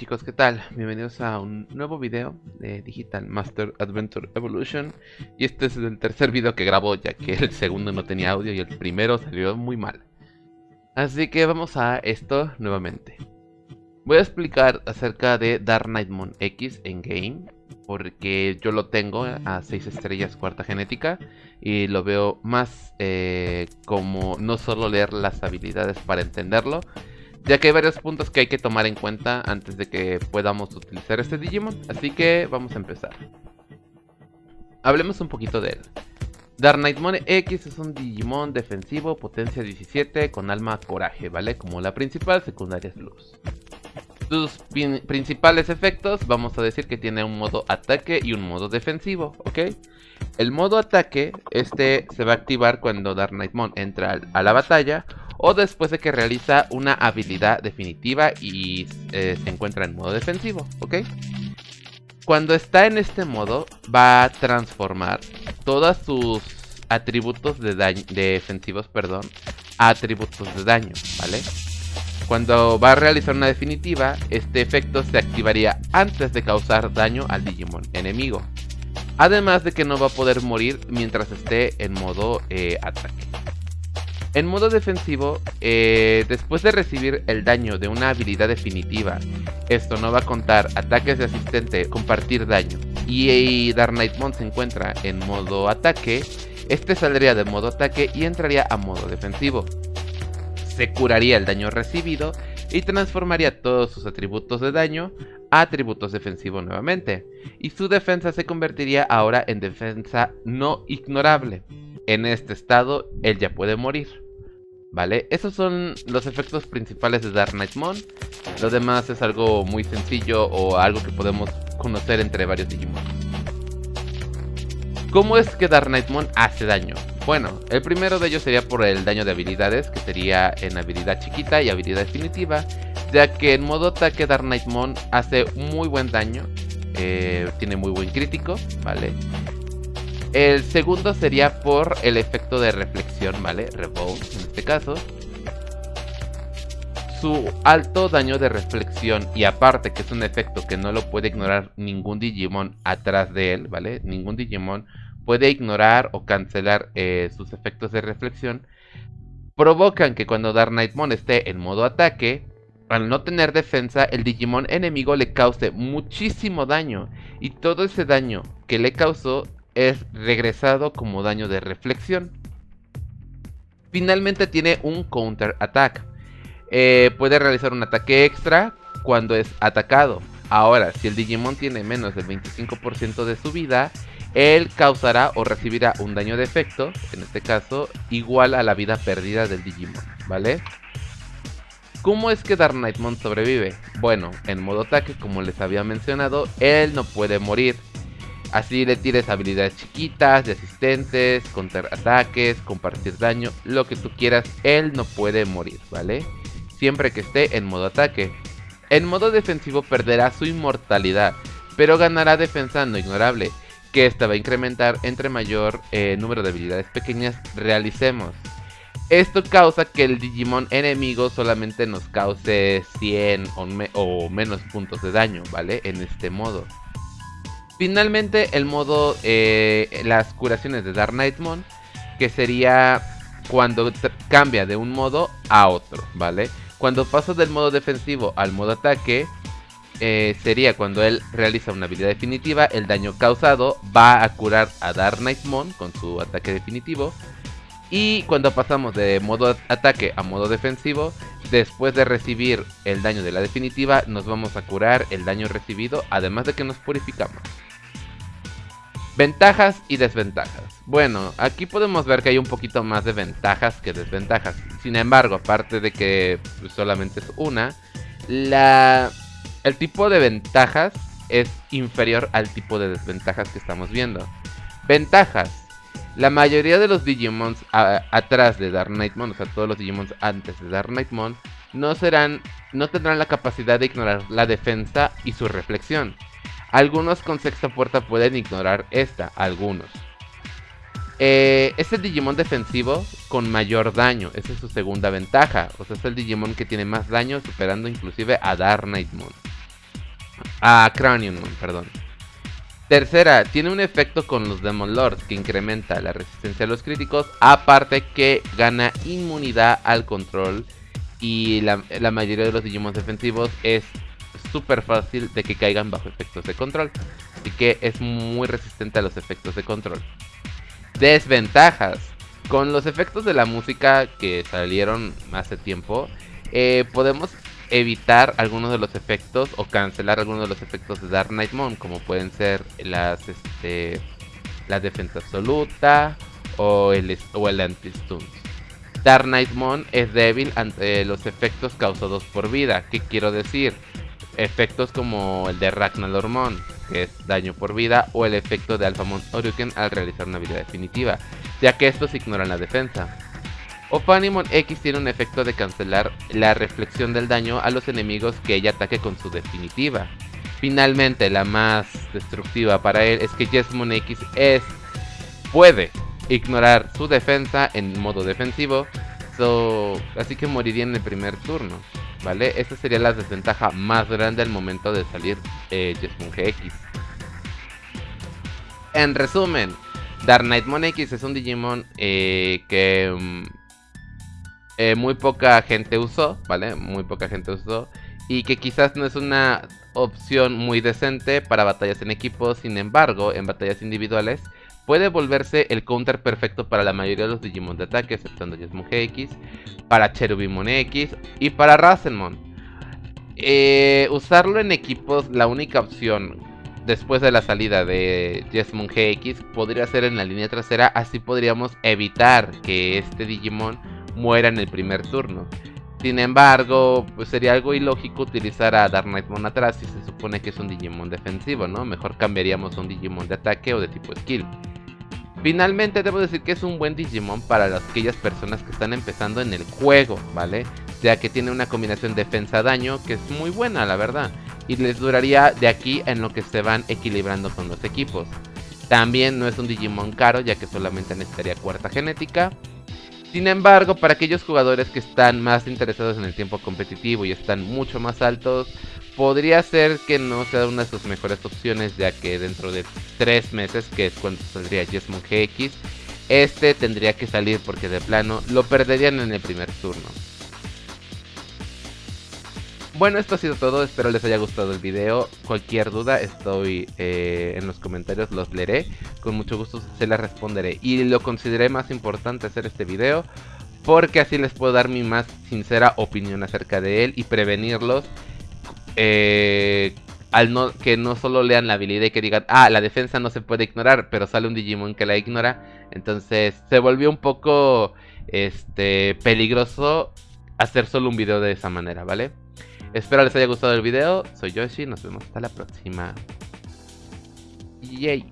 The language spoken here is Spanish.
Chicos, ¿qué tal? Bienvenidos a un nuevo video de Digital Master Adventure Evolution. Y este es el tercer video que grabo ya que el segundo no tenía audio y el primero salió muy mal. Así que vamos a esto nuevamente. Voy a explicar acerca de Dark Knightmon X en game Porque yo lo tengo a 6 estrellas cuarta genética Y lo veo más eh, como no solo leer las habilidades para entenderlo ya que hay varios puntos que hay que tomar en cuenta antes de que podamos utilizar este Digimon, así que vamos a empezar. Hablemos un poquito de él. Dark Knightmon X es un Digimon defensivo, potencia 17, con alma coraje, ¿vale? Como la principal, secundaria es luz. Sus principales efectos, vamos a decir que tiene un modo ataque y un modo defensivo, ¿ok? El modo ataque, este se va a activar cuando Dark Knightmon entra a la batalla o después de que realiza una habilidad definitiva y eh, se encuentra en modo defensivo, ¿ok? Cuando está en este modo va a transformar todos sus atributos de daño, defensivos perdón, a atributos de daño, ¿vale? Cuando va a realizar una definitiva, este efecto se activaría antes de causar daño al Digimon enemigo. Además de que no va a poder morir mientras esté en modo eh, ataque. En modo defensivo, eh, después de recibir el daño de una habilidad definitiva, esto no va a contar ataques de asistente, compartir daño, y Dark Knightmon se encuentra en modo ataque, este saldría de modo ataque y entraría a modo defensivo. Se curaría el daño recibido y transformaría todos sus atributos de daño a atributos defensivos nuevamente, y su defensa se convertiría ahora en defensa no ignorable. En este estado, él ya puede morir. ¿Vale? Esos son los efectos principales de Dark Knightmon. Lo demás es algo muy sencillo o algo que podemos conocer entre varios Digimon. ¿Cómo es que Dark Knightmon hace daño? Bueno, el primero de ellos sería por el daño de habilidades, que sería en habilidad chiquita y habilidad definitiva, ya que en modo ataque Dark Knightmon hace muy buen daño, eh, tiene muy buen crítico, ¿vale? El segundo sería por el efecto de reflexión, ¿vale? Revolt en este caso. Su alto daño de reflexión y aparte que es un efecto que no lo puede ignorar ningún Digimon atrás de él, ¿vale? Ningún Digimon puede ignorar o cancelar eh, sus efectos de reflexión. Provocan que cuando Dark Knightmon esté en modo ataque, al no tener defensa, el Digimon enemigo le cause muchísimo daño. Y todo ese daño que le causó es regresado como daño de reflexión. Finalmente tiene un counter attack. Eh, puede realizar un ataque extra cuando es atacado. Ahora, si el Digimon tiene menos del 25% de su vida, él causará o recibirá un daño de efecto, en este caso, igual a la vida perdida del Digimon, ¿vale? ¿Cómo es que Dark Knightmon sobrevive? Bueno, en modo ataque, como les había mencionado, él no puede morir. Así le tires habilidades chiquitas, de asistentes, contraataques, compartir daño, lo que tú quieras, él no puede morir, ¿vale? Siempre que esté en modo ataque. En modo defensivo perderá su inmortalidad, pero ganará defensa no ignorable, que esta va a incrementar entre mayor eh, número de habilidades pequeñas realicemos. Esto causa que el Digimon enemigo solamente nos cause 100 o, o menos puntos de daño, ¿vale? En este modo. Finalmente el modo, eh, las curaciones de Dark Knightmon, que sería cuando cambia de un modo a otro, ¿vale? Cuando pasa del modo defensivo al modo ataque, eh, sería cuando él realiza una habilidad definitiva, el daño causado va a curar a Dark Knightmon con su ataque definitivo. Y cuando pasamos de modo ataque a modo defensivo, después de recibir el daño de la definitiva, nos vamos a curar el daño recibido, además de que nos purificamos. Ventajas y desventajas. Bueno, aquí podemos ver que hay un poquito más de ventajas que desventajas. Sin embargo, aparte de que pues, solamente es una, el tipo de ventajas es inferior al tipo de desventajas que estamos viendo. Ventajas. La mayoría de los Digimons atrás de Dark Knightmon, o sea, todos los Digimons antes de Dark Knightmon, no serán, no tendrán la capacidad de ignorar la defensa y su reflexión. Algunos con sexta puerta pueden ignorar esta, algunos. Eh, es el Digimon defensivo con mayor daño, esa es su segunda ventaja. O sea, es el Digimon que tiene más daño, superando inclusive a Dark Knightmon. Ah, Cranium perdón. Tercera, tiene un efecto con los Demon Lords que incrementa la resistencia a los críticos, aparte que gana inmunidad al control y la, mayoría de los Digimon defensivos es súper fácil de que caigan bajo efectos de control, así que es muy resistente a los efectos de control. Desventajas, con los efectos de la música que salieron hace tiempo, eh, podemos evitar algunos de los efectos o cancelar algunos de los efectos de Dark Knight Moon, como pueden ser las este la defensa absoluta o el o el anti-stuns. Dark Knight Moon es débil ante los efectos causados por vida. ¿Qué quiero decir? Efectos como el de Ragnar Mon, que es daño por vida, o el efecto de Alphamon Oryuken al realizar una vida definitiva, ya que estos ignoran la defensa. Ophanimon X tiene un efecto de cancelar la reflexión del daño a los enemigos que ella ataque con su definitiva. Finalmente, la más destructiva para él es que Jesmon X es, puede ignorar su defensa en modo defensivo, así que moriría en el primer turno. ¿Vale? Esta sería la desventaja más grande al momento de salir eh, GX. En resumen, Dark Knightmon X es un Digimon eh, que mm, eh, muy poca gente usó, ¿vale? Muy poca gente usó. Y que quizás no es una opción muy decente para batallas en equipo. Sin embargo, en batallas individuales puede volverse el counter perfecto para la mayoría de los Digimon de ataque, exceptuando Jesmon GX, para Cherubimon X y para Rasenmon. Eh, usarlo en equipos, la única opción después de la salida de Jesmon GX podría ser en la línea trasera, así podríamos evitar que este Digimon muera en el primer turno. Sin embargo, pues sería algo ilógico utilizar a Dark Knightmon atrás si se supone que es un Digimon defensivo, ¿no? Mejor cambiaríamos un Digimon de ataque o de tipo skill. Finalmente debo decir que es un buen Digimon para aquellas personas que están empezando en el juego, ¿vale? Ya que tiene una combinación defensa-daño que es muy buena, la verdad. Y les duraría de aquí en lo que se van equilibrando con los equipos. También no es un Digimon caro, ya que solamente necesitaría cuarta genética. Sin embargo, para aquellos jugadores que están más interesados en el tiempo competitivo y están mucho más altos, podría ser que no sea una de sus mejores opciones, ya que dentro de 3 meses, que es cuando saldría Jesmon GX, este tendría que salir porque de plano lo perderían en el primer turno. Bueno, esto ha sido todo, espero les haya gustado el video. Cualquier duda estoy eh, en los comentarios, los leeré. Con mucho gusto se las responderé. Y lo consideré más importante hacer este video porque así les puedo dar mi más sincera opinión acerca de él y prevenirlos. Eh, al no, que no solo lean la habilidad y que digan, ah, la defensa no se puede ignorar, pero sale un Digimon que la ignora. Entonces se volvió un poco este, peligroso hacer solo un video de esa manera, ¿vale? Espero les haya gustado el video. Soy Yoshi. Nos vemos hasta la próxima. Yay.